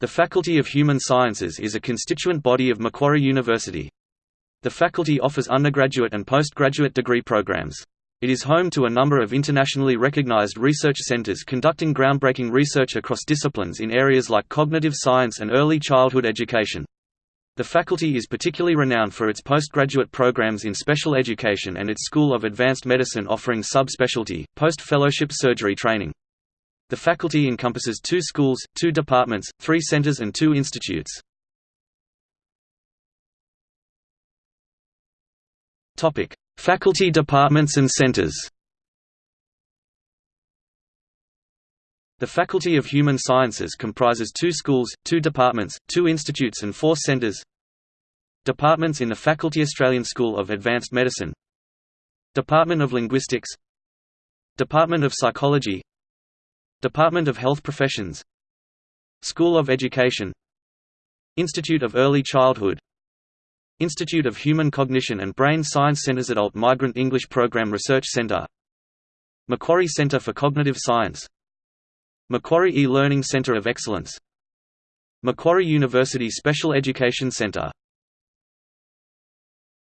The Faculty of Human Sciences is a constituent body of Macquarie University. The faculty offers undergraduate and postgraduate degree programs. It is home to a number of internationally recognized research centers conducting groundbreaking research across disciplines in areas like cognitive science and early childhood education. The faculty is particularly renowned for its postgraduate programs in special education and its School of Advanced Medicine offering subspecialty, post-fellowship surgery training. The faculty encompasses two schools, two departments, three centers and two institutes. faculty departments and centers. The Faculty of Human Sciences comprises two schools, two departments, two institutes and four centers. Departments in the Faculty Australian School of Advanced Medicine. Department of Linguistics. Department of Psychology Department of Health Professions. School of Education. Institute of Early Childhood. Institute of Human Cognition and Brain Science Centers Adult Migrant English Program Research Center. Macquarie Center for Cognitive Science. Macquarie e-Learning Center of Excellence. Macquarie University Special Education Center